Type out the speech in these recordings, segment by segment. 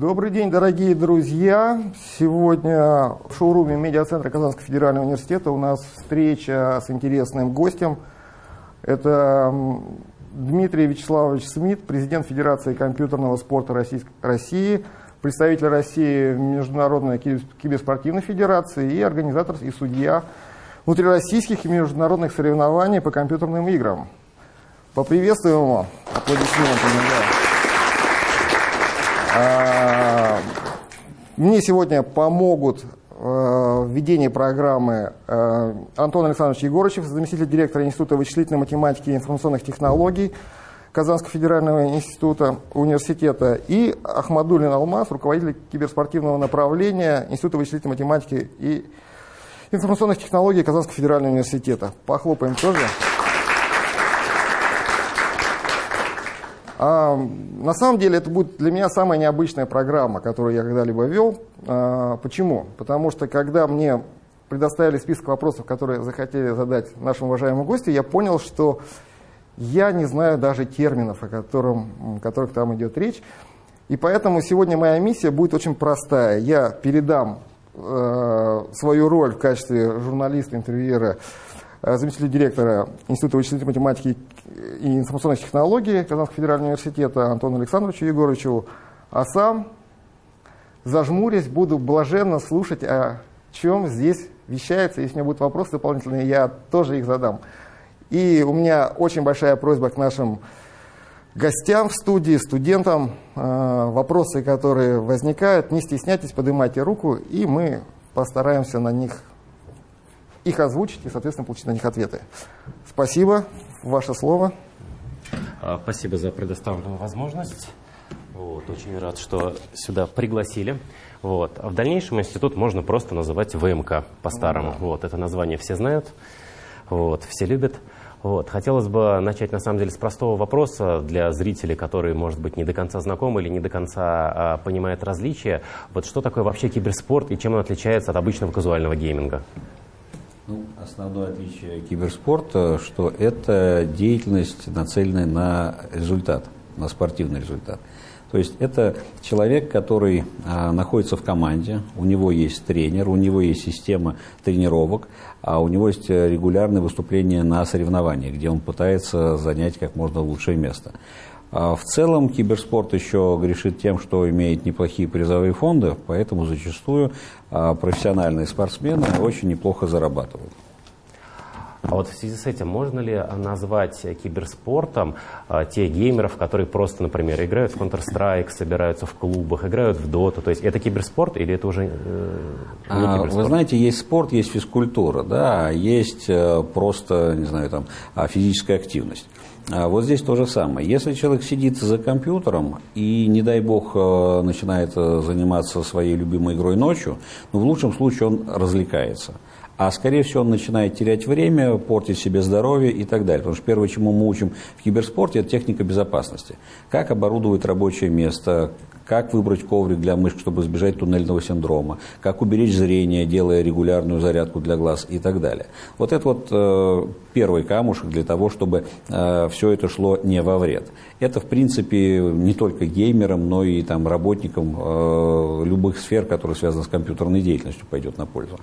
Добрый день, дорогие друзья! Сегодня в шоуруме медиацентра Казанского федерального университета у нас встреча с интересным гостем. Это Дмитрий Вячеславович Смит, президент Федерации компьютерного спорта России, представитель России в Международной киберспортивной федерации и организатор и судья внутрироссийских и международных соревнований по компьютерным играм. Поприветствуем его аплодисментами. Да. Мне сегодня помогут э, в ведении программы э, Антон Александрович Егорычев, заместитель директора Института вычислительной математики и информационных технологий Казанского федерального института университета, и Ахмадулин Алмаз, руководитель киберспортивного направления Института вычислительной математики и информационных технологий Казанского федерального университета. Похлопаем тоже. На самом деле это будет для меня самая необычная программа, которую я когда-либо вел. А, почему? Потому что когда мне предоставили список вопросов, которые захотели задать нашему уважаемому гостю, я понял, что я не знаю даже терминов, о котором, о которых там идет речь. И поэтому сегодня моя миссия будет очень простая. Я передам э, свою роль в качестве журналиста, интервьюера Э, заместителю директора Института вычислительной математики и информационных технологий Казанского федерального университета Антону Александровичу Егоровичу, а сам, зажмурясь, буду блаженно слушать, о чем здесь вещается. Если у меня будут вопросы дополнительные, я тоже их задам. И у меня очень большая просьба к нашим гостям в студии, студентам. Э, вопросы, которые возникают, не стесняйтесь, поднимайте руку, и мы постараемся на них их озвучить и, соответственно, получить на них ответы. Спасибо. Ваше слово. А, спасибо за предоставленную возможность. Вот, очень рад, что сюда пригласили. Вот. А в дальнейшем институт можно просто называть ВМК по-старому. Ну, вот, это название все знают, вот, все любят. Вот. Хотелось бы начать, на самом деле, с простого вопроса для зрителей, которые, может быть, не до конца знакомы или не до конца а, понимают различия. Вот что такое вообще киберспорт и чем он отличается от обычного казуального гейминга? Ну, основное отличие киберспорта, что это деятельность, нацеленная на результат, на спортивный результат. То есть это человек, который а, находится в команде, у него есть тренер, у него есть система тренировок, а у него есть регулярные выступления на соревнованиях, где он пытается занять как можно лучшее место. А в целом киберспорт еще грешит тем, что имеет неплохие призовые фонды, поэтому зачастую а, профессиональные спортсмены очень неплохо зарабатывают. А вот в связи с этим можно ли назвать киберспортом а, тех геймеров, которые просто, например, играют в Counter-Strike, собираются в клубах, играют в Dota? То есть это киберспорт или это уже э, не а, киберспорт? Вы знаете, есть спорт, есть физкультура, да, есть э, просто, не знаю, там, физическая активность. А вот здесь то же самое. Если человек сидит за компьютером и, не дай бог, э, начинает э, заниматься своей любимой игрой ночью, ну, в лучшем случае он развлекается. А скорее всего он начинает терять время, портить себе здоровье и так далее. Потому что первое, чему мы учим в киберспорте, это техника безопасности. Как оборудовать рабочее место, как выбрать коврик для мышек, чтобы избежать туннельного синдрома, как уберечь зрение, делая регулярную зарядку для глаз и так далее. Вот это вот э, первый камушек для того, чтобы э, все это шло не во вред. Это, в принципе, не только геймерам, но и там, работникам э, любых сфер, которые связаны с компьютерной деятельностью, пойдет на пользу.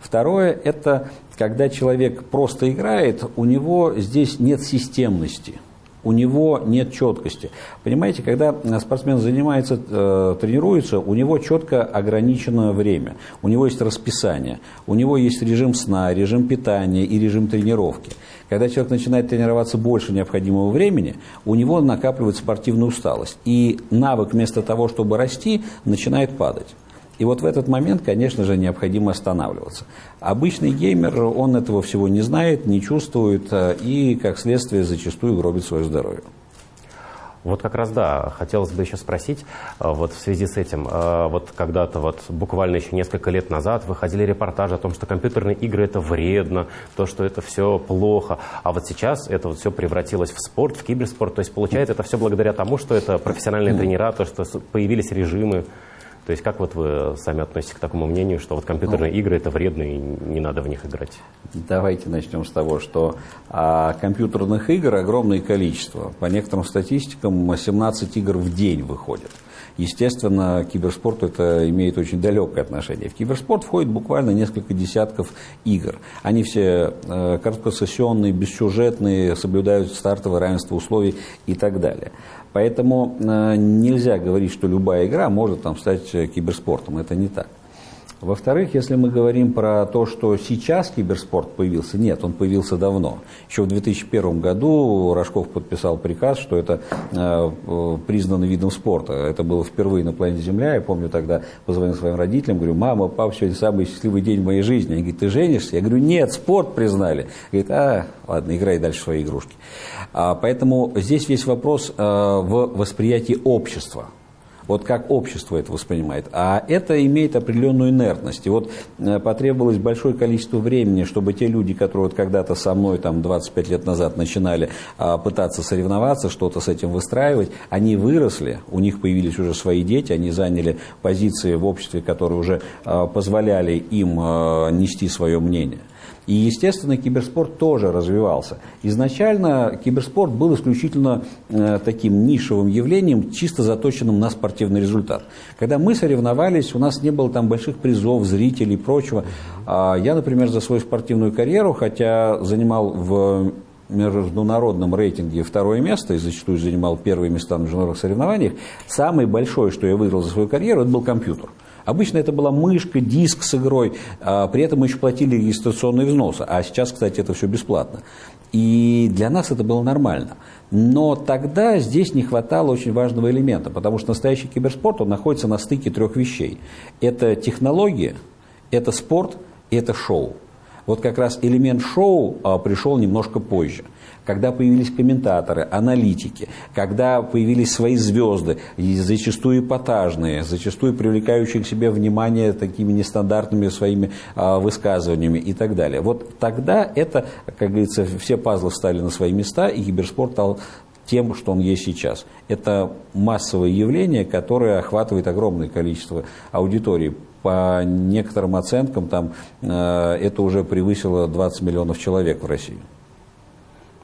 Второе – это когда человек просто играет, у него здесь нет системности – у него нет четкости. Понимаете, когда спортсмен занимается, э, тренируется, у него четко ограничено время, у него есть расписание, у него есть режим сна, режим питания и режим тренировки. Когда человек начинает тренироваться больше необходимого времени, у него накапливается спортивная усталость. И навык вместо того, чтобы расти, начинает падать. И вот в этот момент, конечно же, необходимо останавливаться. Обычный геймер, он этого всего не знает, не чувствует э, и, как следствие, зачастую гробит свое здоровье. Вот как раз да, хотелось бы еще спросить, э, вот в связи с этим, э, вот когда-то вот буквально еще несколько лет назад выходили репортажи о том, что компьютерные игры это вредно, то, что это все плохо, а вот сейчас это вот все превратилось в спорт, в киберспорт, то есть получается это все благодаря тому, что это профессиональные тренера, то, что появились режимы. То есть как вот вы сами относитесь к такому мнению, что вот компьютерные ну, игры это вредно и не надо в них играть? Давайте начнем с того, что а, компьютерных игр огромное количество. По некоторым статистикам 17 игр в день выходит. Естественно, к киберспорту это имеет очень далекое отношение. В киберспорт входит буквально несколько десятков игр. Они все э, короткосессионные, бессюжетные, соблюдают стартовое равенство условий и так далее. Поэтому э, нельзя говорить, что любая игра может там, стать киберспортом. Это не так. Во-вторых, если мы говорим про то, что сейчас киберспорт появился, нет, он появился давно. Еще в 2001 году Рожков подписал приказ, что это э, признано видом спорта. Это было впервые на планете Земля. Я помню тогда позвонил своим родителям, говорю, мама, папа, сегодня самый счастливый день в моей жизни. Они говорят, ты женишься? Я говорю, нет, спорт признали. Говорит, а, ладно, играй дальше свои игрушки. А, поэтому здесь весь вопрос э, в восприятии общества вот как общество это воспринимает. А это имеет определенную инертность. И вот э, потребовалось большое количество времени, чтобы те люди, которые вот когда-то со мной там 25 лет назад начинали а, пытаться соревноваться, что-то с этим выстраивать, они выросли, у них появились уже свои дети, они заняли позиции в обществе, которые уже а, позволяли им а, нести свое мнение. И, естественно, киберспорт тоже развивался. Изначально киберспорт был исключительно э, таким нишевым явлением, чисто заточенным на спортивный результат. Когда мы соревновались, у нас не было там больших призов, зрителей и прочего. А я, например, за свою спортивную карьеру, хотя занимал в международном рейтинге второе место и зачастую занимал первые места на международных соревнованиях, самое большое, что я выиграл за свою карьеру, это был компьютер. Обычно это была мышка, диск с игрой, а при этом мы еще платили регистрационные взносы, а сейчас, кстати, это все бесплатно. И для нас это было нормально. Но тогда здесь не хватало очень важного элемента, потому что настоящий киберспорт, он находится на стыке трех вещей. Это технология, это спорт это шоу. Вот как раз элемент шоу а, пришел немножко позже – когда появились комментаторы, аналитики, когда появились свои звезды, зачастую эпатажные, зачастую привлекающие к себе внимание такими нестандартными своими а, высказываниями и так далее. Вот тогда это, как говорится, все пазлы встали на свои места, и киберспорт стал тем, что он есть сейчас. Это массовое явление, которое охватывает огромное количество аудитории. По некоторым оценкам, там, э, это уже превысило 20 миллионов человек в России.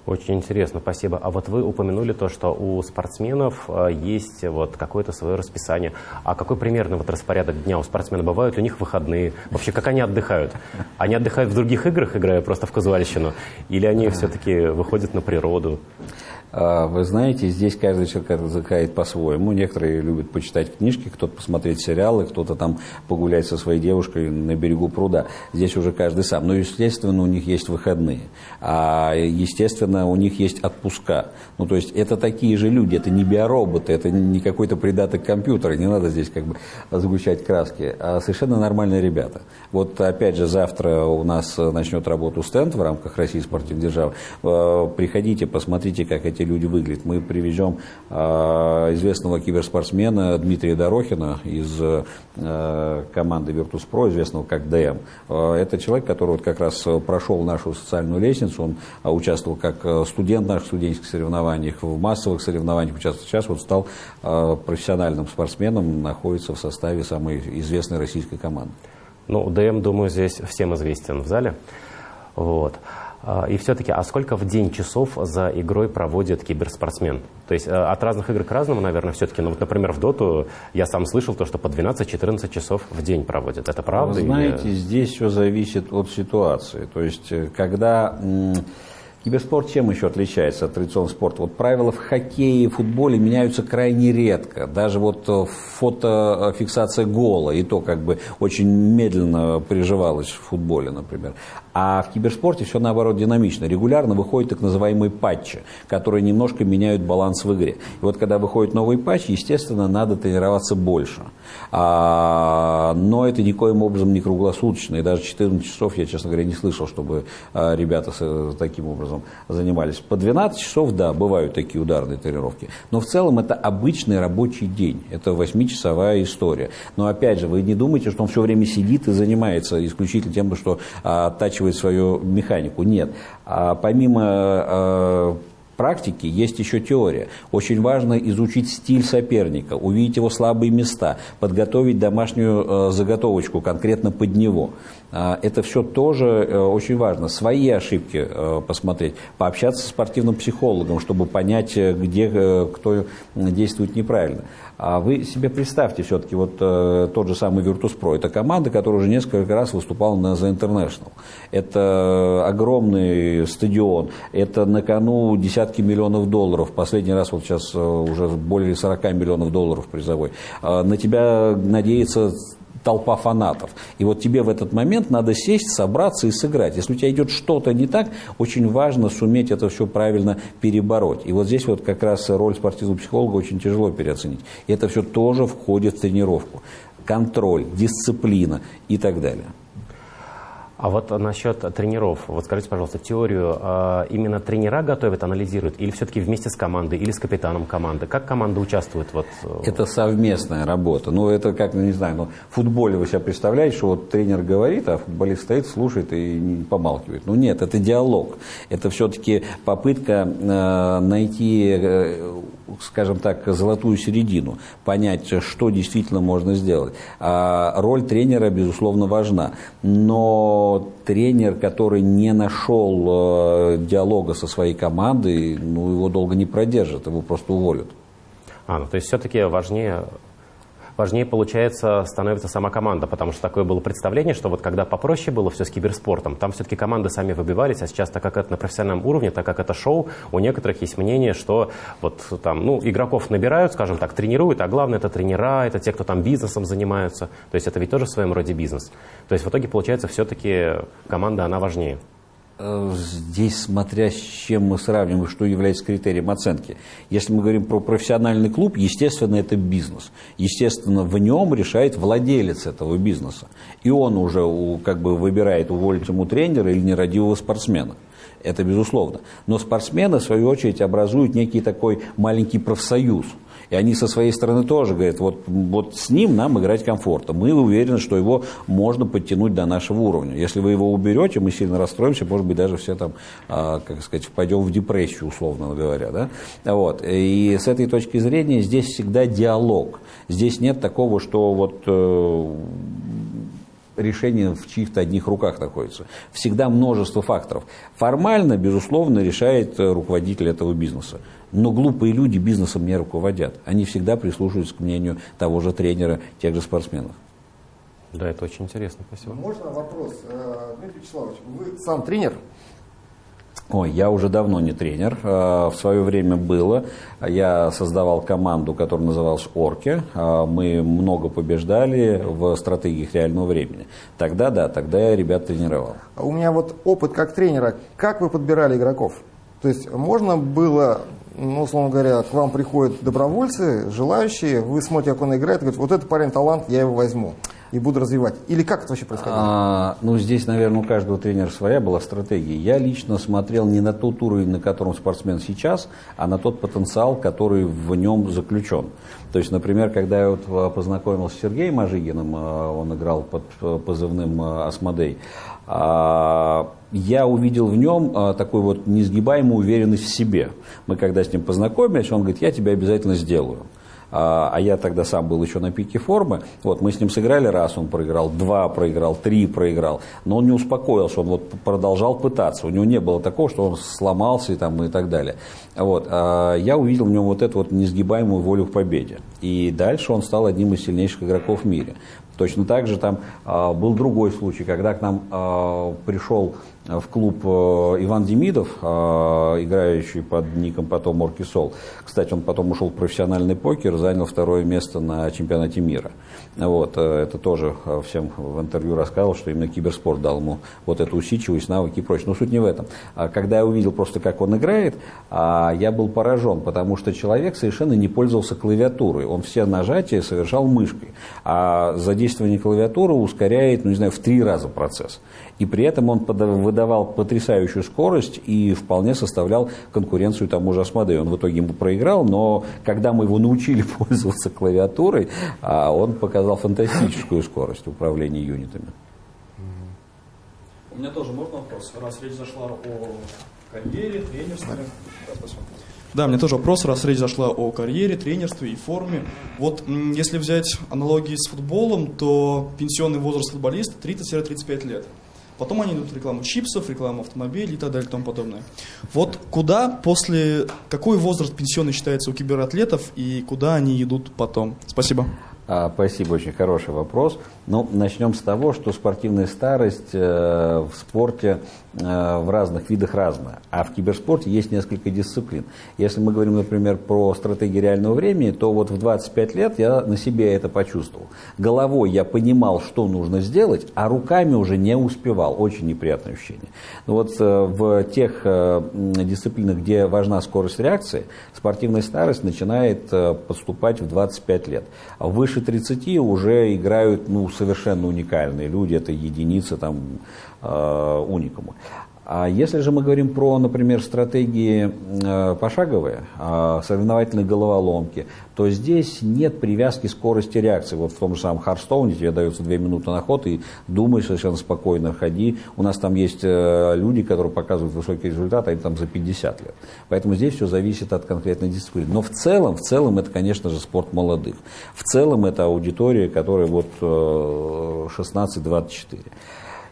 Очень интересно, спасибо. А вот вы упомянули то, что у спортсменов э, есть вот какое-то свое расписание. А какой примерно вот распорядок дня у спортсменов? Бывают у них выходные? Вообще, как они отдыхают? Они отдыхают в других играх, играя просто в казуальщину? Или они все-таки выходят на природу? А, вы знаете, здесь каждый человек отдыхает по-своему. Некоторые любят почитать книжки, кто-то посмотреть сериалы, кто-то там погулять со своей девушкой на берегу пруда. Здесь уже каждый сам. Но, естественно, у них есть выходные. А, естественно, у них есть отпуска. Ну, то есть, это такие же люди, это не биороботы, это не какой-то придаток компьютера, не надо здесь как бы сгущать краски, а совершенно нормальные ребята. Вот, опять же, завтра у нас начнет работу стенд в рамках России спортивной державы. А, приходите, посмотрите, как эти люди выглядят. Мы привезем а, известного киберспортсмена Дмитрия Дорохина из а, команды Virtus.pro, известного как ДМ. А, это человек, который вот как раз прошел нашу социальную лестницу, он участвовал как студент в наших студенческих соревнованиях, в массовых соревнованиях участвовал. Сейчас вот стал профессиональным спортсменом, находится в составе самой известной российской команды. Ну, ДМ, думаю, здесь всем известен в зале. Вот. А, и все-таки, а сколько в день часов за игрой проводит киберспортсмен? То есть э, от разных игр к разному, наверное, все-таки. Ну, вот, например, в доту я сам слышал то, что по 12-14 часов в день проводит. Это правда? Вы знаете, или... здесь все зависит от ситуации. То есть, э, когда Киберспорт чем еще отличается от традиционного спорта? Вот правила в хоккее и футболе меняются крайне редко. Даже вот э, фотофиксация гола, и то как бы очень медленно приживалась в футболе, например. А в киберспорте все наоборот динамично. Регулярно выходят так называемые патчи, которые немножко меняют баланс в игре. И вот когда выходит новый патч, естественно, надо тренироваться больше. А, но это никоим образом не круглосуточно. И даже 14 часов я, честно говоря, не слышал, чтобы а, ребята с, таким образом занимались. По 12 часов, да, бывают такие ударные тренировки. Но в целом это обычный рабочий день. Это 8-часовая история. Но опять же, вы не думайте, что он все время сидит и занимается исключительно тем, что а, оттачивает оттачивает свою механику. Нет. А помимо а, практики есть еще теория. Очень важно изучить стиль соперника, увидеть его слабые места, подготовить домашнюю э, заготовочку конкретно под него. А, это все тоже э, очень важно. Свои ошибки э, посмотреть, пообщаться с спортивным психологом, чтобы понять, э, где кто действует неправильно. А вы себе представьте все-таки вот тот же самый Virtus.pro. Это команда, которая уже несколько раз выступала на The International. Это огромный стадион. Это на кону десятки миллионов долларов. Последний раз вот сейчас уже более 40 миллионов долларов призовой. А на тебя надеется толпа фанатов. И вот тебе в этот момент надо сесть, собраться и сыграть. Если у тебя идет что-то не так, очень важно суметь это все правильно перебороть. И вот здесь вот как раз роль спортивного психолога очень тяжело переоценить. И это все тоже входит в тренировку. Контроль, дисциплина и так далее. А вот насчет тренеров, вот скажите, пожалуйста, теорию э, именно тренера готовят, анализируют, или все-таки вместе с командой, или с капитаном команды? Как команда участвует? Вот? Э, это совместная работа. Ну, это как, ну, не знаю, ну, в футболе вы себе представляете, что вот тренер говорит, а футболист стоит, слушает и помалкивает. Ну, нет, это диалог. Это все-таки попытка э, найти э, скажем так, золотую середину, понять, что действительно можно сделать. А роль тренера, безусловно, важна. Но тренер, который не нашел э, диалога со своей командой, ну, его долго не продержит, его просто уволят. А, ну, то есть все-таки важнее важнее, получается, становится сама команда, потому что такое было представление, что вот когда попроще было все с киберспортом, там все-таки команды сами выбивались, а сейчас, так как это на профессиональном уровне, так как это шоу, у некоторых есть мнение, что вот там, ну, игроков набирают, скажем так, тренируют, а главное это тренера, это те, кто там бизнесом занимаются, то есть это ведь тоже в своем роде бизнес. То есть в итоге, получается, все-таки команда, она важнее. Э, здесь смотря с чем мы сравниваем, что является критерием оценки. Если мы говорим про профессиональный клуб, естественно, это бизнес. Естественно, в нем решает владелец этого бизнеса. И он уже как бы выбирает, уволить ему тренера или нерадивого спортсмена. Это безусловно. Но спортсмены, в свою очередь, образуют некий такой маленький профсоюз – и они со своей стороны тоже говорят, вот, вот с ним нам играть комфортно. Мы уверены, что его можно подтянуть до нашего уровня. Если вы его уберете, мы сильно расстроимся, может быть, даже все там, а, как сказать, впадем в депрессию, условно говоря. Да? Вот. И с этой точки зрения здесь всегда диалог. Здесь нет такого, что вот э, решение в чьих-то одних руках находится. Всегда множество факторов. Формально, безусловно, решает руководитель этого бизнеса. Но глупые люди бизнесом не руководят. Они всегда прислушиваются к мнению того же тренера, тех же спортсменов. Да, это очень интересно. Спасибо. Можно вопрос? Э, Дмитрий Вячеславович, вы сам тренер? Ой, я уже давно не тренер. Э, в свое время было. Я создавал команду, которая называлась «Орки». Э, мы много побеждали в стратегиях реального времени. Тогда, да, тогда я ребят тренировал. У меня вот опыт как тренера. Как вы подбирали игроков? То есть можно было ну, условно говоря, к вам приходят добровольцы, желающие, вы смотрите, как он играет, и говорите, вот этот парень талант, я его возьму и буду развивать. Или как это вообще происходило? А, ну, здесь, наверное, у каждого тренера своя была стратегия. Я лично смотрел не на тот уровень, на котором спортсмен сейчас, а на тот потенциал, который в нем заключен. То есть, например, когда я вот а, познакомился с Сергеем Ажигиным, а, он играл под а, позывным «Асмодей», я увидел в нем такую вот несгибаемую уверенность в себе. Мы когда с ним познакомились, он говорит, я тебя обязательно сделаю. А, а я тогда сам был еще на пике формы. Вот, мы с ним сыграли раз, он проиграл, два проиграл, три проиграл. Но он не успокоился, он вот продолжал пытаться. У него не было такого, что он сломался и, там, и так далее. Вот, а я увидел в нем вот эту вот несгибаемую волю к победе. И дальше он стал одним из сильнейших игроков в мире. Точно так же там э, был другой случай, когда к нам э, пришел в клуб э, Иван Демидов, э, играющий под ником потом Оркисол. Кстати, он потом ушел в профессиональный покер, занял второе место на чемпионате мира. Вот, э, это тоже всем в интервью рассказывал, что именно киберспорт дал ему вот эту усидчивость, навыки и прочее. Но суть не в этом. А когда я увидел просто, как он играет, а, я был поражен, потому что человек совершенно не пользовался клавиатурой. Он все нажатия совершал мышкой. А задействование клавиатуры ускоряет, ну не знаю, в три раза процесс. И при этом он выдавал потрясающую скорость и вполне составлял конкуренцию тому же Асмодею. Он в итоге ему проиграл, но когда мы его научили пользоваться клавиатурой, а, он показал фантастическую скорость управления юнитами. У меня тоже можно вопрос, раз речь зашла о карьере, тренерстве. Да, Да, мне тоже вопрос, раз речь зашла о карьере, тренерстве и форме. Вот если взять аналогии с футболом, то пенсионный возраст футболиста 30-35 лет. Потом они идут в рекламу чипсов, рекламу автомобилей и так далее и тому подобное. Вот куда после, какой возраст пенсионный считается у кибератлетов и куда они идут потом? Спасибо. А, спасибо, очень хороший вопрос. Ну, начнем с того, что спортивная старость э, в спорте э, в разных видах разная, а в киберспорте есть несколько дисциплин. Если мы говорим, например, про стратегии реального времени, то вот в 25 лет я на себе это почувствовал. Головой я понимал, что нужно сделать, а руками уже не успевал. Очень неприятное ощущение. Но вот э, в тех дисциплинах, где важна скорость реакции, спортивная старость начинает подступать в 25 лет. Выше 30 уже играют ну, совершенно уникальные люди, это единицы там э, уникумы. А если же мы говорим про, например, стратегии э, пошаговые, э, соревновательные головоломки, то здесь нет привязки скорости реакции. Вот в том же самом Харстоуне тебе дается две минуты на ход, и думаешь совершенно спокойно, ходи. У нас там есть э, люди, которые показывают высокий результат, они там за 50 лет. Поэтому здесь все зависит от конкретной дисциплины. Но в целом, в целом это, конечно же, спорт молодых. В целом это аудитория, которая вот 16-24.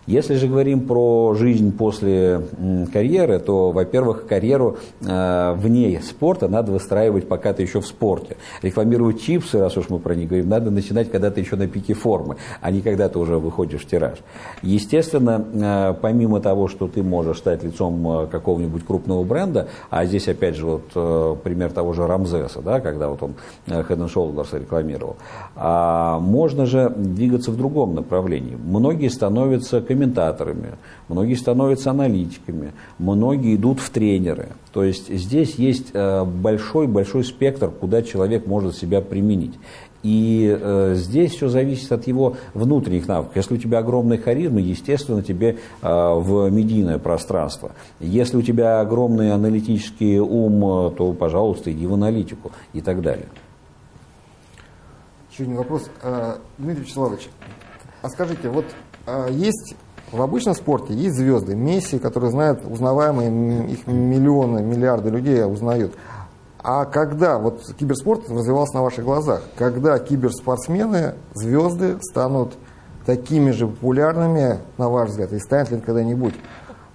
Если же говорим про жизнь после карьеры, то, во-первых, карьеру э, вне спорта надо выстраивать, пока ты еще в спорте. Рекламировать чипсы, раз уж мы про них говорим, надо начинать, когда ты еще на пике формы, а не когда ты уже выходишь в тираж. Естественно, э, помимо того, что ты можешь стать лицом э, какого-нибудь крупного бренда, а здесь, опять же, вот пример того же Рамзеса, да, когда вот он Head Shoulders рекламировал, а можно же двигаться в другом направлении. Многие становятся комментаторами, многие становятся аналитиками, многие идут в тренеры. То есть здесь есть большой-большой э, спектр, куда человек может себя применить. И э, здесь все зависит от его внутренних навыков. Если у тебя огромная харизма, естественно, тебе э, в медийное пространство. Если у тебя огромный аналитический ум, то, пожалуйста, иди в аналитику и так далее. Еще один вопрос. Дмитрий Вячеславович, а скажите, вот есть в обычном спорте есть звезды, Месси, которые знают узнаваемые, их миллионы, миллиарды людей узнают. А когда вот киберспорт развивался на ваших глазах, когда киберспортсмены, звезды станут такими же популярными, на ваш взгляд, и станет ли когда-нибудь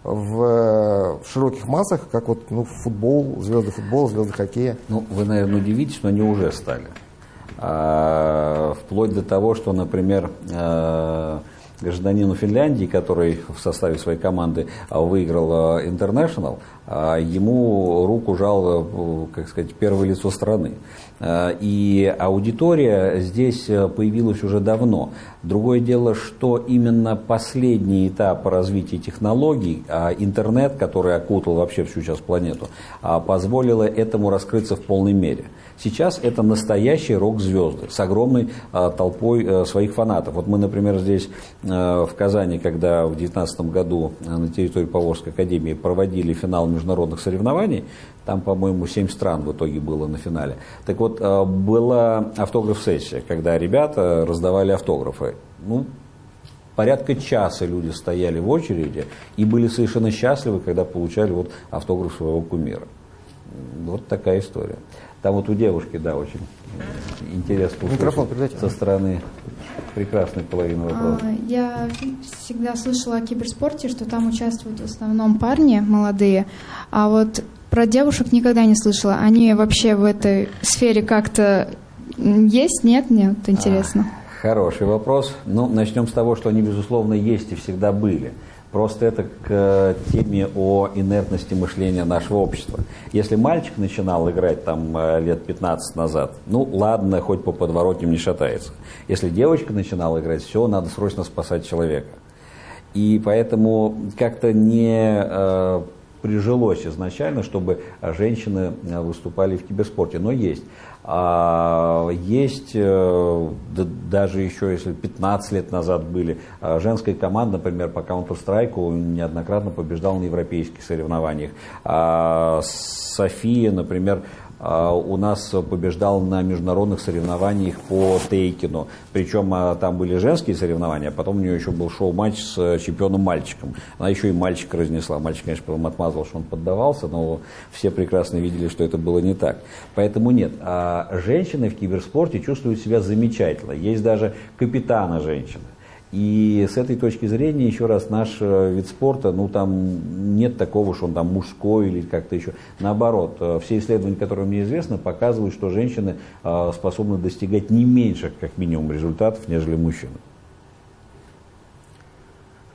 в, в широких массах, как вот ну, футбол, звезды футбола, звезды хоккея? Ну, вы, наверное, удивитесь, но они уже стали. А, вплоть до того, что, например, а, гражданину Финляндии, который в составе своей команды а, выиграл International, а, ему руку жал, как сказать, первое лицо страны. А, и аудитория здесь появилась уже давно. Другое дело, что именно последний этап развития технологий, интернет, который окутал вообще всю сейчас планету, позволило этому раскрыться в полной мере. Сейчас это настоящие рок-звезды с огромной а, толпой а, своих фанатов. Вот мы, например, здесь а, в Казани, когда в 2019 году на территории Поволжской академии проводили финал международных соревнований, там, по-моему, 7 стран в итоге было на финале. Так вот, была автограф-сессия, когда ребята раздавали автографы. Ну, порядка часа люди стояли в очереди и были совершенно счастливы, когда получали вот автограф своего кумира. Вот такая история. Там вот у девушки, да, очень интересно Микрофон со стороны прекрасной половины а, вопроса. Я всегда слышала о киберспорте, что там участвуют в основном парни молодые, а вот про девушек никогда не слышала. Они вообще в этой сфере как-то есть, нет? Нет, интересно. А, хороший вопрос. Ну, начнем с того, что они, безусловно, есть и всегда были. Просто это к э, теме о инертности мышления нашего общества. Если мальчик начинал играть там э, лет 15 назад, ну ладно, хоть по подворотням не шатается. Если девочка начинала играть, все, надо срочно спасать человека. И поэтому как-то не э, прижилось изначально, чтобы женщины э, выступали в киберспорте, но есть. А, есть, э, даже еще если 15 лет назад были, а, женская команда, например, по Counter-Strike неоднократно побеждала на европейских соревнованиях. А София, например, у нас побеждал на международных соревнованиях по Тейкину. Причем а, там были женские соревнования, а потом у нее еще был шоу-матч с э, чемпионом мальчиком. Она еще и мальчика разнесла. Мальчик, конечно, потом отмазал, что он поддавался, но все прекрасно видели, что это было не так. Поэтому нет. А женщины в киберспорте чувствуют себя замечательно. Есть даже капитана женщины. И с этой точки зрения, еще раз, наш э, вид спорта, ну там нет такого, что он там мужской или как-то еще. Наоборот, э, все исследования, которые мне известны, показывают, что женщины э, способны достигать не меньше, как минимум, результатов, нежели мужчины.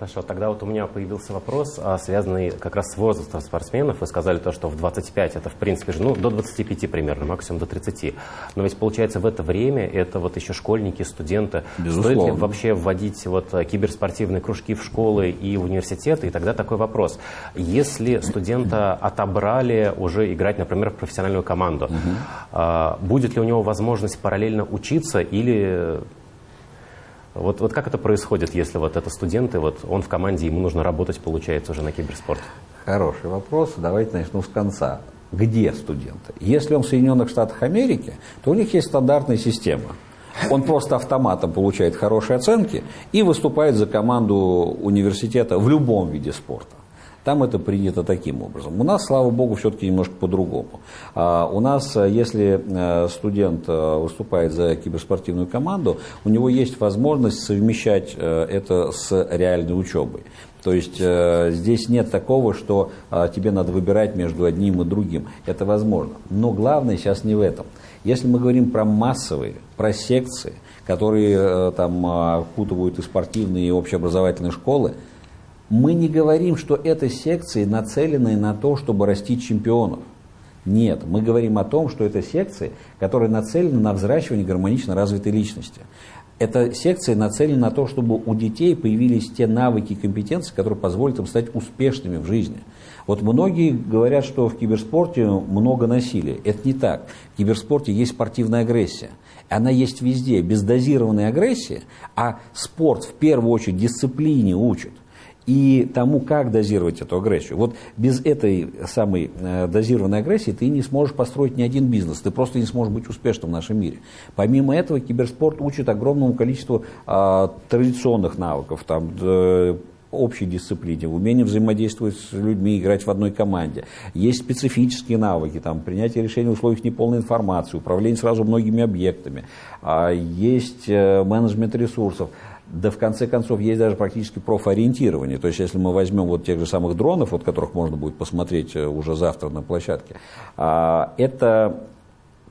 Хорошо, тогда вот у меня появился вопрос, а, связанный как раз с возрастом спортсменов. Вы сказали то, что в 25 это в принципе ну, до 25 примерно, максимум до 30. Но ведь получается в это время это вот еще школьники, студенты. Безусловно. Стоит ли вообще вводить вот киберспортивные кружки в школы и в университеты? И тогда такой вопрос. Если студента отобрали уже играть, например, в профессиональную команду, угу. будет ли у него возможность параллельно учиться или вот, вот как это происходит, если вот это студенты, вот он в команде, ему нужно работать, получается, уже на киберспорт? Хороший вопрос. Давайте начну с конца. Где студенты? Если он в Соединенных Штатах Америки, то у них есть стандартная система. Он просто автоматом получает хорошие оценки и выступает за команду университета в любом виде спорта. Там это принято таким образом. У нас, слава богу, все-таки немножко по-другому. А у нас, э, если э, студент э, выступает за киберспортивную команду, у него есть возможность совмещать это с реальной учебой. То есть э, здесь нет такого, что э, тебе надо выбирать между одним и другим. Это возможно. Но главное сейчас не в этом. Если мы говорим про массовые, про секции, которые э, там окутывают и спортивные, и общеобразовательные школы, мы не говорим, что это секции нацеленные на то, чтобы растить чемпионов. Нет, мы говорим о том, что это секции, которые нацелены на взращивание гармонично развитой личности. Это секции нацелены на то, чтобы у детей появились те навыки и компетенции, которые позволят им стать успешными в жизни. Вот многие говорят, что в киберспорте много насилия. Это не так. В киберспорте есть спортивная агрессия. Она есть везде, бездозированная агрессия, а спорт в первую очередь дисциплине учит и тому, как дозировать эту агрессию. Вот без этой самой э, дозированной агрессии ты не сможешь построить ни один бизнес, ты просто не сможешь быть успешным в нашем мире. Помимо этого, киберспорт учит огромному количеству э, традиционных навыков, там, общей дисциплине, в взаимодействовать с людьми, играть в одной команде. Есть специфические навыки, там, принятие решений в условиях неполной информации, управление сразу многими объектами, а есть э, менеджмент ресурсов. Да в конце концов есть даже практически профориентирование. То есть если мы возьмем вот тех же самых дронов, вот которых можно будет посмотреть э, уже завтра на площадке, а, это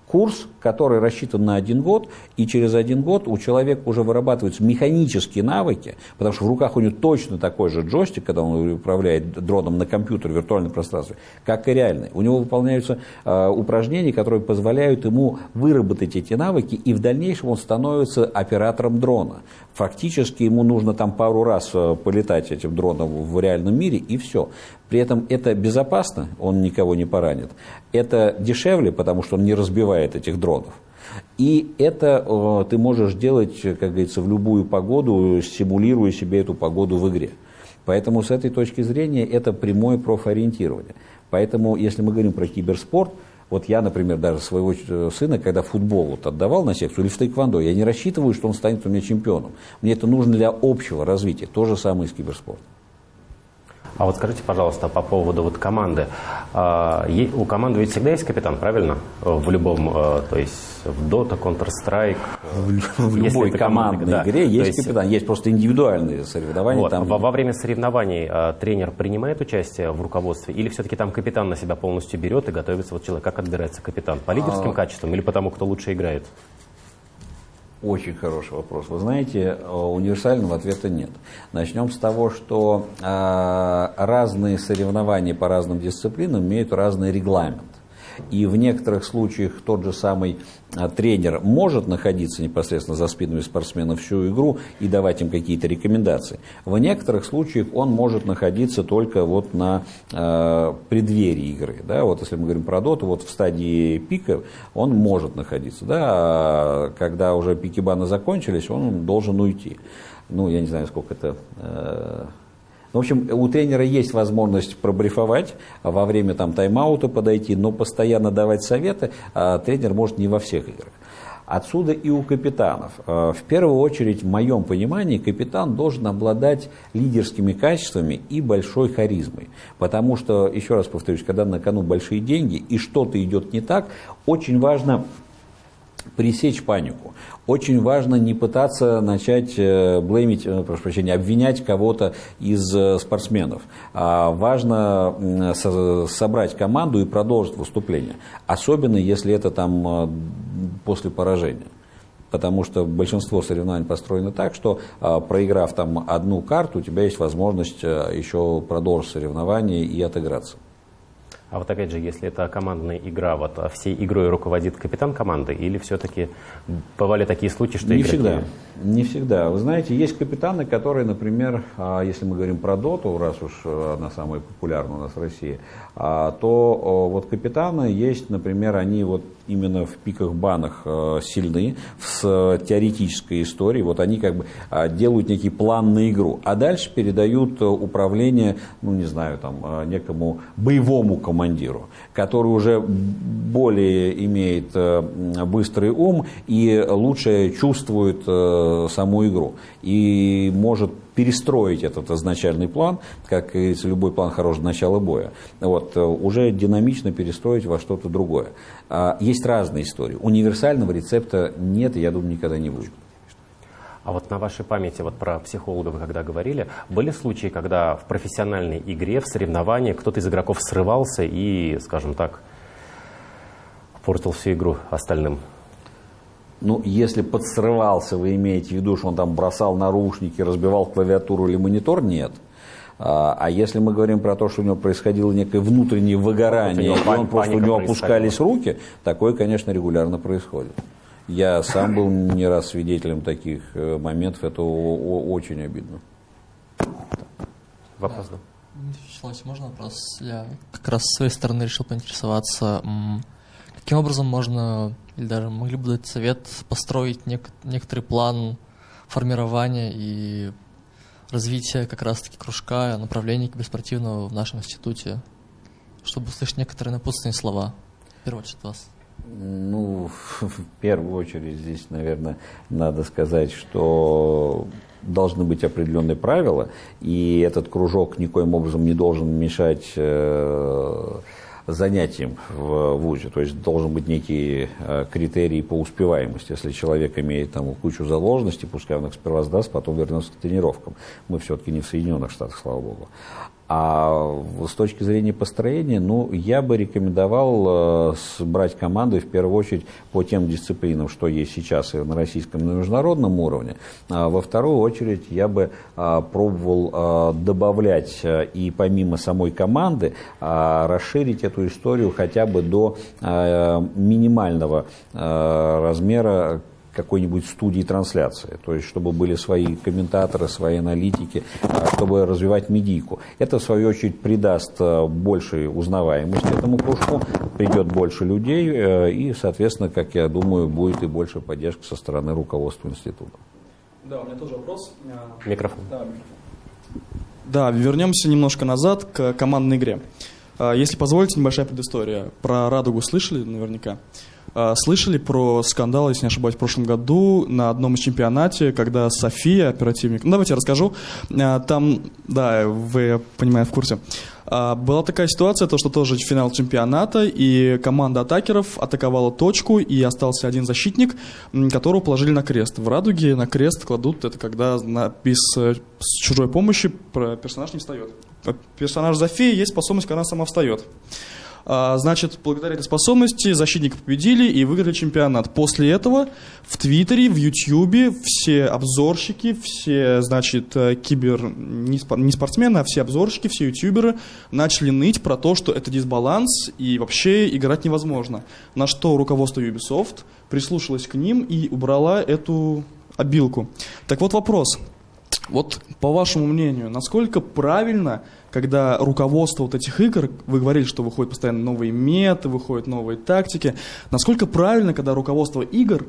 курс, который рассчитан на один год, и через один год у человека уже вырабатываются механические навыки, потому что в руках у него точно такой же джойстик, когда он управляет дроном на компьютере в виртуальном пространстве, как и реальный. У него выполняются э, упражнения, которые позволяют ему выработать эти навыки, и в дальнейшем он становится оператором дрона. Фактически ему нужно там пару раз э, полетать этим дроном в реальном мире, и все. При этом это безопасно, он никого не поранит. Это дешевле, потому что он не разбивает этих дронов. И это э, ты можешь делать, как говорится, в любую погоду, симулируя себе эту погоду в игре. Поэтому с этой точки зрения это прямое профориентирование. Поэтому, если мы говорим про киберспорт, вот я, например, даже своего э, сына, когда футбол вот отдавал на секцию или в тайквандо, я не рассчитываю, что он станет у меня чемпионом. Мне это нужно для общего развития. То же самое и с киберспортом. А вот скажите, пожалуйста, по поводу вот команды. А, у команды ведь всегда есть капитан, правильно? В любом, а, то есть в Dota, Counter-Strike. В, любой командной да. игре есть, есть капитан, есть просто индивидуальные соревнования. Вот. Там... Во, во время соревнований а, тренер принимает участие в руководстве или все-таки там капитан на себя полностью берет и готовится вот человек? Как отбирается капитан? По лидерским а... качествам или по тому, кто лучше играет? Очень хороший вопрос. Вы знаете, э, универсального ответа нет. Начнем с того, что э, разные соревнования по разным дисциплинам имеют разный регламент. И в некоторых случаях тот же самый а, тренер может находиться непосредственно за спинами спортсменов всю игру и давать им какие-то рекомендации. В некоторых случаях он может находиться только вот на э, преддверии игры. Да? Вот если мы говорим про доту, вот в стадии пика он может находиться. Да? А когда уже пики бана закончились, он должен уйти. Ну, я не знаю, сколько это... Э, в общем, у тренера есть возможность пробрифовать, во время там, тайм-аута подойти, но постоянно давать советы а тренер может не во всех играх. Отсюда и у капитанов. В первую очередь, в моем понимании, капитан должен обладать лидерскими качествами и большой харизмой. Потому что, еще раз повторюсь, когда на кону большие деньги и что-то идет не так, очень важно пресечь панику. Очень важно не пытаться начать э, блеймить, э, прошу прощения, обвинять кого-то из э, спортсменов. А важно собрать команду и продолжить выступление. Особенно, если это там после поражения потому что большинство соревнований построено так, что проиграв там одну карту, у тебя есть возможность еще продолжить соревнование и отыграться. А вот опять же, если это командная игра, вот а всей игрой руководит капитан команды или все-таки бывали такие случаи, что Не игроки... всегда. Не всегда. Вы знаете, есть капитаны, которые, например, а, если мы говорим про доту, раз уж э, она самая популярная у нас в России, а, то вот капитаны есть, например, они вот именно в пиках банах э, сильны с теоретической историей. Вот они как бы делают некий план на игру, а дальше передают э, управление, ну не знаю, там некому боевому командиру, который уже более имеет быстрый ум и лучше чувствует саму игру и может перестроить этот изначальный план, как и любой план хорошего начала боя, вот, уже динамично перестроить во что-то другое. А, есть разные истории. Универсального рецепта нет, я думаю, никогда не будет. А вот на вашей памяти, вот про психологов, когда говорили, были случаи, когда в профессиональной игре, в соревновании кто-то из игроков срывался и, скажем так, портил всю игру остальным? Ну, если подсрывался, вы имеете в виду, что он там бросал нарушники, разбивал клавиатуру или монитор, нет. А, а если мы говорим про то, что у него происходило некое внутреннее выгорание, и он просто у него опускались руки, такое, конечно, регулярно происходит. Я сам был не раз свидетелем таких э, моментов, это очень обидно. Вопрос, да? Вячеслав, можно вопрос? Я как раз с своей стороны решил поинтересоваться, каким образом можно или даже могли бы дать совет построить нек некоторый план формирования и развития как раз-таки кружка, направления киберспортивного в нашем институте, чтобы услышать некоторые напутственные слова. В первую очередь вас. Ну, в первую очередь здесь, наверное, надо сказать, что должны быть определенные правила, и этот кружок никоим образом не должен мешать э, занятием в ВУЗе. То есть должен быть некий э, критерий по успеваемости. Если человек имеет там кучу заложенностей, пускай он их сперва сдаст, потом вернется к тренировкам. Мы все-таки не в Соединенных Штатах, слава богу. А с точки зрения построения, ну, я бы рекомендовал э, брать команду в первую очередь по тем дисциплинам, что есть сейчас и на российском, и на международном уровне. А во вторую очередь я бы а, пробовал а, добавлять а, и помимо самой команды а, расширить эту историю хотя бы до а, минимального размера какой-нибудь студии трансляции, то есть чтобы были свои комментаторы, свои аналитики, а, чтобы развивать медийку. Это, в свою очередь, придаст а, большей узнаваемости этому кружку, придет больше людей э, и, соответственно, как я думаю, будет и больше поддержки со стороны руководства института. Да, у меня тоже вопрос. Микрофон. Да, микрофон. Да, вернемся немножко назад к командной игре. Если позволите, небольшая предыстория. Про «Радугу» слышали наверняка? А, слышали про скандал, если не ошибаюсь, в прошлом году на одном из чемпионате, когда София, оперативник, ну давайте я расскажу, а, там, да, вы, я понимаю, в курсе, а, была такая ситуация, то, что тоже финал чемпионата, и команда атакеров атаковала точку, и остался один защитник, которого положили на крест. В «Радуге» на крест кладут, это когда на, без с чужой помощи персонаж не встает. Персонаж Зофии есть способность, когда она сама встает. А, значит, благодаря этой способности защитники победили и выиграли чемпионат. После этого в Твиттере, в Ютьюбе все обзорщики, все, значит, э, кибер, не спортсмены, а все обзорщики, все ютуберы начали ныть про то, что это дисбаланс и вообще играть невозможно. На что руководство Ubisoft прислушалось к ним и убрала эту обилку. Так вот вопрос. Вот по вашему мнению, насколько правильно когда руководство вот этих игр, вы говорили, что выходят постоянно новые меты, выходят новые тактики, насколько правильно, когда руководство игр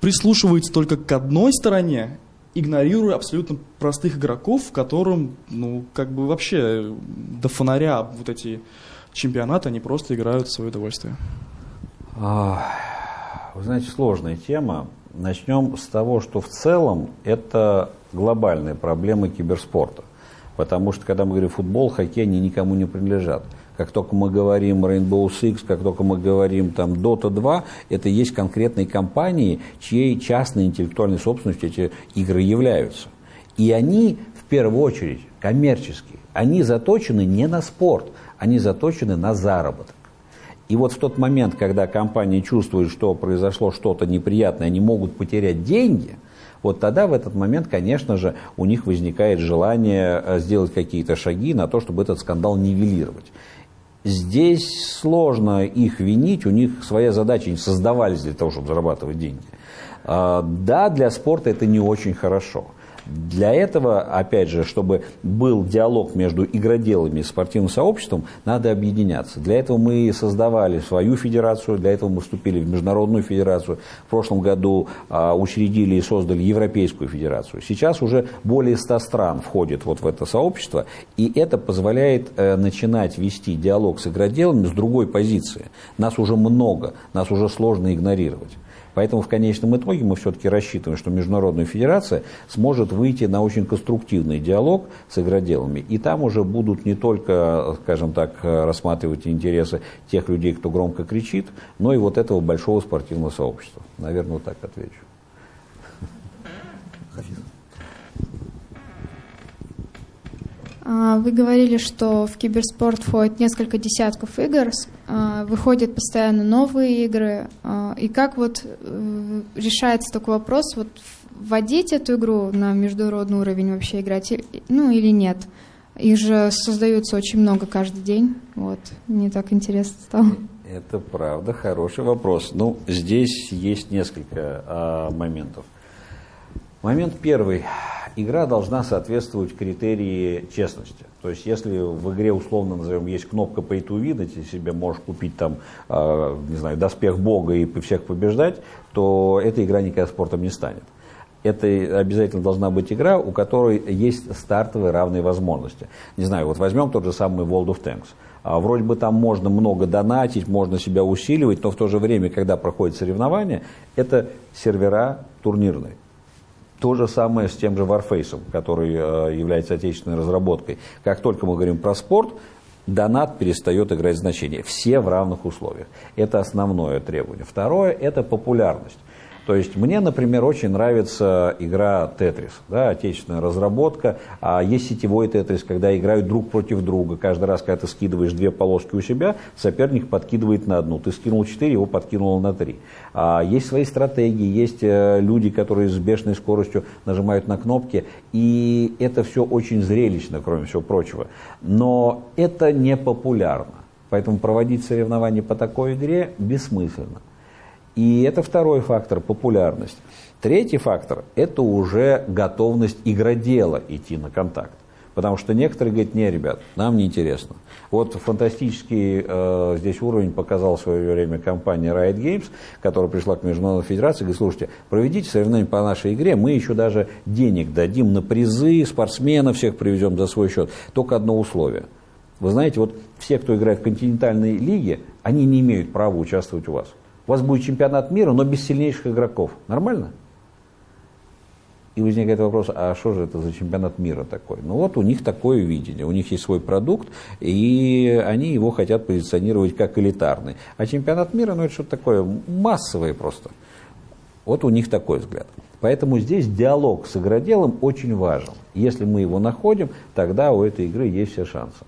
прислушивается только к одной стороне игнорируя абсолютно простых игроков, которым, ну, как бы вообще до фонаря вот эти чемпионаты, они просто играют в свое удовольствие. А, вы знаете, сложная тема. Начнем с того, что в целом это глобальные проблемы киберспорта. Потому что, когда мы говорим футбол, хоккей, они никому не принадлежат. Как только мы говорим Rainbow Six, как только мы говорим там Dota 2, это есть конкретные компании, чьей частной интеллектуальной собственностью эти игры являются. И они, в первую очередь, коммерческие. Они заточены не на спорт, они заточены на заработок. И вот в тот момент, когда компании чувствуют, что произошло что-то неприятное, они могут потерять деньги, вот тогда в этот момент, конечно же, у них возникает желание э, сделать какие-то шаги на то, чтобы этот скандал нивелировать. Здесь сложно их винить, у них своя задача, они создавались для того, чтобы зарабатывать деньги. А, да, для спорта это не очень хорошо. Для этого, опять же, чтобы был диалог между игроделами и спортивным сообществом, надо объединяться. Для этого мы создавали свою федерацию, для этого мы вступили в международную федерацию. В прошлом году а, учредили и создали Европейскую федерацию. Сейчас уже более 100 стран входит вот в это сообщество, и это позволяет э, начинать вести диалог с игроделами с другой позиции. Нас уже много, нас уже сложно игнорировать. Поэтому в конечном итоге мы все-таки рассчитываем, что Международная Федерация сможет выйти на очень конструктивный диалог с игроделами. И там уже будут не только, скажем так, рассматривать интересы тех людей, кто громко кричит, но и вот этого большого спортивного сообщества. Наверное, вот так отвечу. А, вы говорили, что в киберспорт входит несколько десятков игр, выходят постоянно новые игры. А, и как вот э, решается такой вопрос, вот вводить эту игру на международный уровень вообще играть, ну или нет? Их же создается очень много каждый день. Вот, мне так интересно стало. Это правда, хороший вопрос. Ну, здесь есть несколько а, моментов. Момент первый игра должна соответствовать критерии честности. То есть, если в игре, условно назовем, есть кнопка pay to win, и ты себе можешь купить там, э, не знаю, доспех бога и всех побеждать, то эта игра никогда спортом не станет. Это обязательно должна быть игра, у которой есть стартовые равные возможности. Не знаю, вот возьмем тот же самый World of Tanks. А вроде бы там можно много донатить, можно себя усиливать, но в то же время, когда проходит соревнование, это сервера турнирные. То же самое с тем же Warface, который э, является отечественной разработкой. Как только мы говорим про спорт, донат перестает играть значение. Все в равных условиях. Это основное требование. Второе – это популярность. То есть мне, например, очень нравится игра Тетрис, да, отечественная разработка. А есть сетевой Тетрис, когда играют друг против друга. Каждый раз, когда ты скидываешь две полоски у себя, соперник подкидывает на одну. Ты скинул четыре, его подкинул на три. А есть свои стратегии, есть э, люди, которые с бешеной скоростью нажимают на кнопки. И это все очень зрелищно, кроме всего прочего. Но это не популярно. Поэтому проводить соревнования по такой игре бессмысленно. И это второй фактор – популярность. Третий фактор – это уже готовность игродела идти на контакт. Потому что некоторые говорят, не, ребят, нам не интересно. Вот фантастический э, здесь уровень показал в свое время компания Riot Games, которая пришла к Международной Федерации и говорит, слушайте, проведите соревнования по нашей игре, мы еще даже денег дадим на призы, спортсменов всех привезем за свой счет. Только одно условие. Вы знаете, вот все, кто играет в континентальной лиге, они не имеют права участвовать у вас. У вас будет чемпионат мира, но без сильнейших игроков. Нормально? И возникает вопрос, а что же это за чемпионат мира такой? Ну вот у них такое видение, у них есть свой продукт, и они его хотят позиционировать как элитарный. А чемпионат мира, ну это что-то такое массовое просто. Вот у них такой взгляд. Поэтому здесь диалог с игроделом очень важен. Если мы его находим, тогда у этой игры есть все шансы.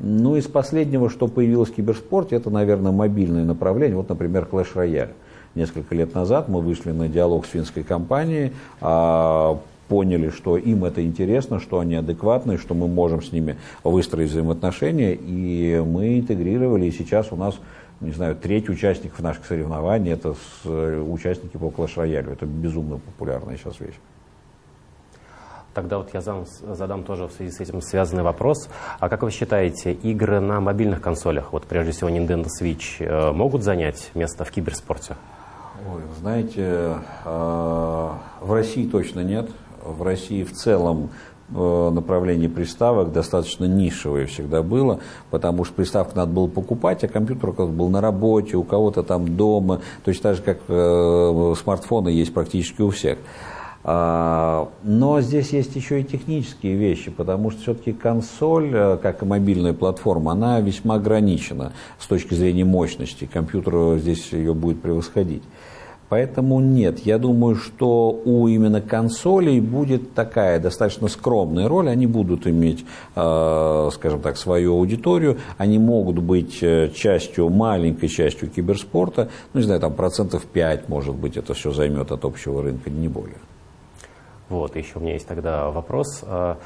Ну, из последнего, что появилось в киберспорте, это, наверное, мобильное направление. Вот, например, Clash Royale. Несколько лет назад мы вышли на диалог с финской компанией, а, поняли, что им это интересно, что они адекватны, что мы можем с ними выстроить взаимоотношения, и мы интегрировали, и сейчас у нас не знаю, треть участников наших соревнований это с, участники по Clash Royale. Это безумно популярная сейчас вещь. Тогда вот я задам, задам тоже в связи с этим связанный вопрос. А как вы считаете, игры на мобильных консолях, вот прежде всего Nintendo Switch, э, могут занять место в киберспорте? Ой, знаете, э, в России точно нет. В России в целом э, направление приставок достаточно нишевое всегда было, потому что приставку надо было покупать, а компьютер у кого-то был на работе, у кого-то там дома, точно так же, как смартфоны есть практически у всех. А, но здесь есть еще и технические вещи, потому что все-таки консоль, э, как и мобильная платформа, она весьма ограничена с точки зрения мощности. Компьютер здесь ее будет превосходить. Поэтому нет, я думаю, что у именно консолей будет такая достаточно скромная роль. Они будут иметь, э, скажем так, свою аудиторию. Они могут быть э, частью, маленькой частью киберспорта. Ну, не знаю, там процентов 5, может быть, это все займет от общего рынка, не более. Вот, еще у меня есть тогда вопрос. А,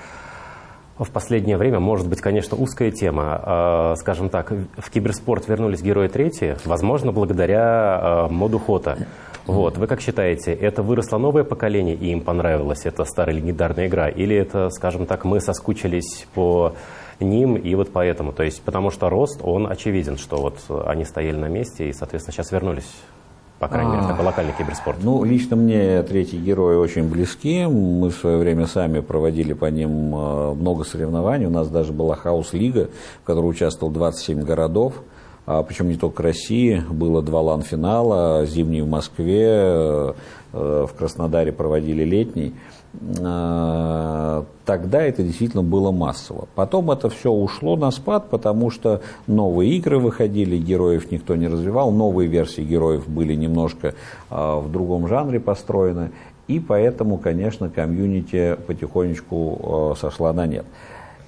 в последнее время, может быть, конечно, узкая тема. А, скажем так, в киберспорт вернулись герои третьи, возможно, благодаря а, моду Хота. Вот, вы как считаете, это выросло новое поколение, и им понравилась эта старая легендарная игра? Или это, скажем так, мы соскучились по ним, и вот поэтому? То есть, потому что рост, он очевиден, что вот они стояли на месте, и, соответственно, сейчас вернулись по крайней мере, такой локальный киберспорт? Ну, лично мне третьи герои очень близки. Мы в свое время сами проводили по ним э, много соревнований. У нас даже была хаус-лига, в которой участвовал 27 городов. А, причем не только России, было два лан-финала, зимний в Москве, э, в Краснодаре проводили летний. А, тогда это действительно было массово. Потом это все ушло на спад, потому что новые игры выходили, героев никто не развивал, новые версии героев были немножко а, в другом жанре построены, и поэтому, конечно, комьюнити потихонечку а, сошла на нет.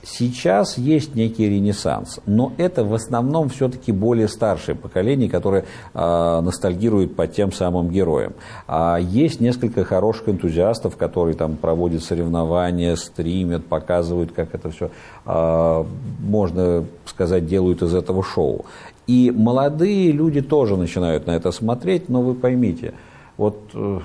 Сейчас есть некий ренессанс, но это в основном все-таки более старшее поколение, которое э, ностальгирует по тем самым героям. А есть несколько хороших энтузиастов, которые там проводят соревнования, стримят, показывают, как это все, э, а, можно сказать, делают из этого шоу. И молодые люди тоже начинают на это смотреть, но вы поймите, вот... Э,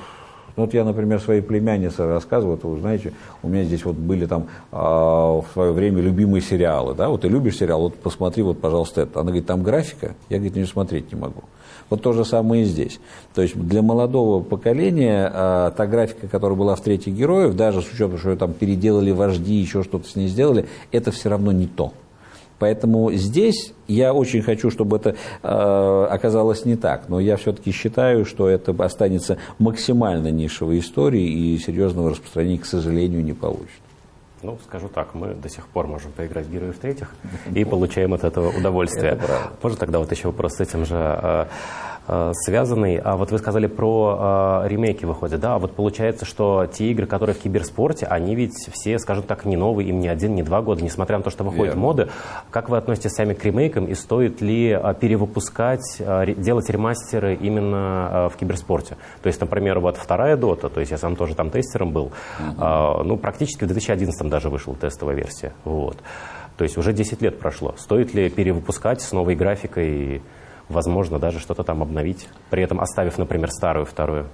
ну, вот я, например, своей племяннице рассказываю, вот, вы знаете, у меня здесь вот были там э, в свое время любимые сериалы, да, вот ты любишь сериал, вот посмотри, вот, пожалуйста, это. Она говорит, там графика, я, говорит, не смотреть не могу. Вот то же самое и здесь. То есть для молодого поколения э, та графика, которая была в «Третьих героев», даже с учетом, что ее там переделали вожди, еще что-то с ней сделали, это все равно не то. Поэтому здесь я очень хочу, чтобы это э, оказалось не так, но я все-таки считаю, что это останется максимально нишевой историей и серьезного распространения, к сожалению, не получит. Ну, скажу так, мы до сих пор можем поиграть в героев третьих и получаем от этого удовольствие. Можно тогда вот еще вопрос с этим же. Э, связанный. А вот вы сказали про э, ремейки выходят, да? А вот получается, что те игры, которые в киберспорте, они ведь все, скажем так, не новые, им не один, не два года, несмотря на то, что выходят Верно. моды. Как вы относитесь сами к ремейкам и стоит ли э, перевыпускать, э, делать ремастеры именно э, в киберспорте? То есть, например, вот вторая дота, то есть я сам тоже там тестером был, угу. э, ну, практически в 2011 даже вышла тестовая версия. Вот. То есть уже 10 лет прошло. Стоит ли перевыпускать с новой графикой? Возможно, даже что-то там обновить, при этом оставив, например, старую вторую?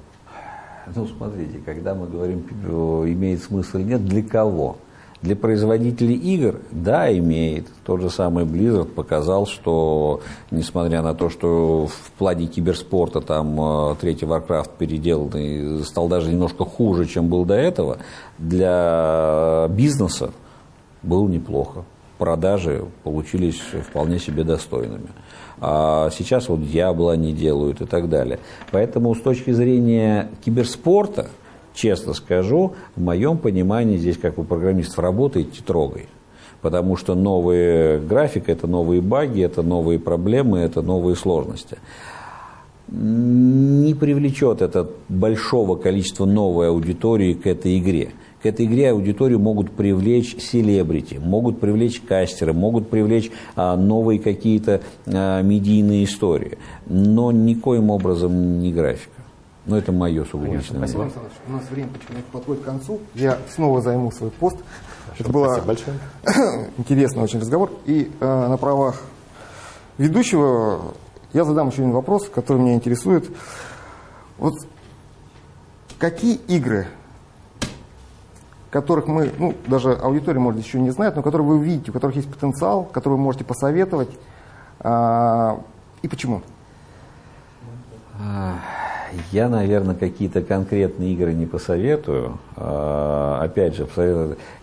Ну, смотрите, когда мы говорим, имеет смысл или нет, для кого? Для производителей игр, да, имеет. Тот же самый Blizzard показал, что, несмотря на то, что в плане киберспорта там э, третий Warcraft переделанный стал даже немножко хуже, чем был до этого, для бизнеса был неплохо. Продажи получились вполне себе достойными а сейчас вот Диабло они делают и так далее. Поэтому с точки зрения киберспорта, честно скажу, в моем понимании здесь, как у программистов, работаете трогай. Потому что новые график, это новые баги, это новые проблемы, это новые сложности не привлечет это большого количества новой аудитории к этой игре к этой игре аудиторию могут привлечь селебрити, могут привлечь кастеры, могут привлечь а, новые какие-то а, медийные истории, но никоим образом не графика. Но это мое сугубо личное Спасибо, Александр У нас время потихоньку подходит к концу. Я снова займу свой пост. Хорошо, это был большое. интересный очень разговор. И э, на правах ведущего я задам еще один вопрос, который меня интересует. Вот какие игры которых мы, ну, даже аудитория, может, еще не знает, но которые вы видите, у которых есть потенциал, которые вы можете посоветовать, а, и почему? Я, наверное, какие-то конкретные игры не посоветую. А, опять же,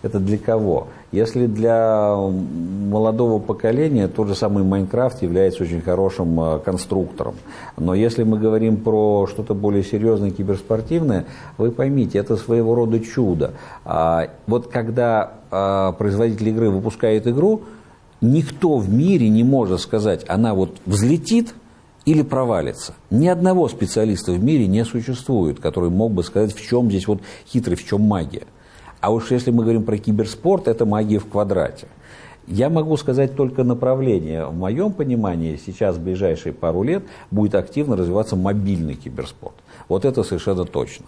это для кого? Если для молодого поколения, тот же самый Майнкрафт является очень хорошим а, конструктором. Но если мы говорим про что-то более серьезное, киберспортивное, вы поймите, это своего рода чудо. А, вот когда производитель игры выпускает игру, никто в мире не может сказать, она вот взлетит, или провалится. Ни одного специалиста в мире не существует, который мог бы сказать, в чем здесь вот хитрость, в чем магия. А уж если мы говорим про киберспорт, это магия в квадрате. Я могу сказать только направление. В моем понимании сейчас в ближайшие пару лет будет активно развиваться мобильный киберспорт. Вот это совершенно точно.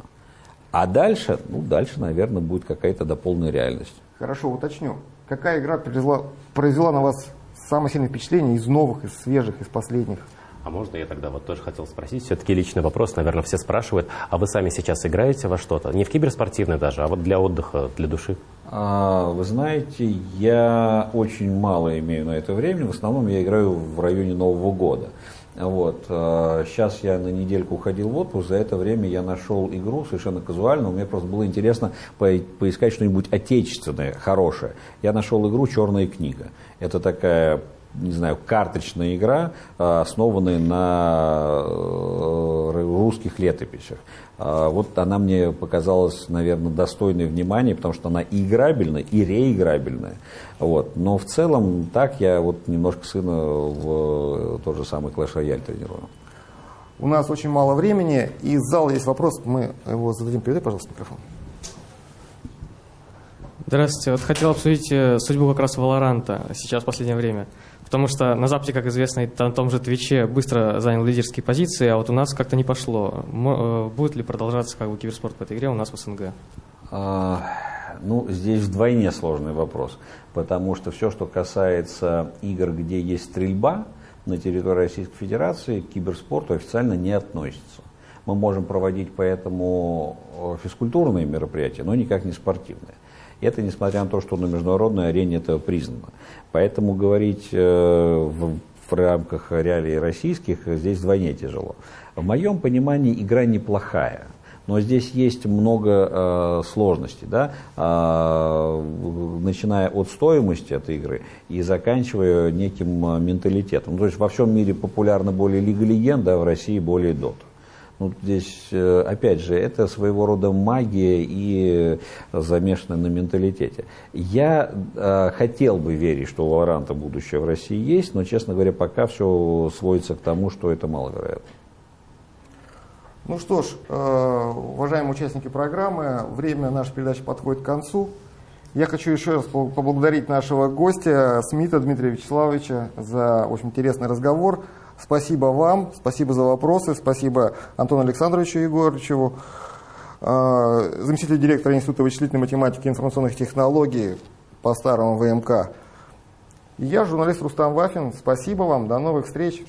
А дальше, ну дальше, наверное, будет какая-то дополненная реальность. Хорошо, уточню. Какая игра произвела, произвела на вас самое сильное впечатление из новых, из свежих, из последних? А можно я тогда вот тоже хотел спросить, все-таки личный вопрос, наверное, все спрашивают, а вы сами сейчас играете во что-то? Не в киберспортивное даже, а вот для отдыха, для души? А, вы знаете, я очень мало имею на это времени, в основном я играю в районе Нового года. Вот. Сейчас а, я на недельку уходил в отпуск, за это время я нашел игру совершенно казуально, мне просто было интересно поискать что-нибудь отечественное, хорошее. Я нашел игру «Черная книга». Это такая не знаю, карточная игра, а, основанная на э, русских летописях. А, вот она мне показалась, наверное, достойной внимания, потому что она и играбельная, и реиграбельная. Вот. Но в целом так я вот немножко сына в тот же самый Clash Royale тренирую. У нас очень мало времени, и из зала есть вопрос, мы его зададим. Передай, пожалуйста, микрофон. Здравствуйте. Вот хотел обсудить э, судьбу как раз Валоранта сейчас в последнее время. Потому что на Западе, как известно, на том же Твиче быстро занял лидерские позиции, а вот у нас как-то не пошло. Э, будет ли продолжаться как бы, киберспорт в этой игре у нас в СНГ? А, ну, здесь вдвойне сложный вопрос, потому что все, что касается игр, где есть стрельба на территории Российской Федерации, к киберспорту официально не относится. Мы можем проводить поэтому э, физкультурные мероприятия, но никак не спортивные. Это несмотря на то, что на международной арене это признано. Поэтому говорить э, в, в рамках реалий российских здесь вдвойне тяжело. В моем понимании игра неплохая. Но здесь есть много э, сложностей, да? э, начиная от стоимости этой игры и заканчивая неким э, менталитетом. То есть во всем мире популярна более Лига Легенд, да, в России более Дота. Ну, здесь, э, опять же, это своего рода магия и замешанная на менталитете. Я э, хотел бы верить, что у Валоранта будущее в России есть, но, честно говоря, пока все сводится к тому, что это маловероятно. Ну что ж, э, уважаемые участники программы, время нашей передачи подходит к концу. Я хочу еще раз поблагодарить нашего гостя Смита Дмитрия Вячеславовича за очень интересный разговор. Спасибо вам, спасибо за вопросы, спасибо Антону Александровичу Егоровичу, а, заместителю директора Института вычислительной математики и информационных технологий по старому ВМК. я, журналист Рустам Вафин. Спасибо вам, до новых встреч.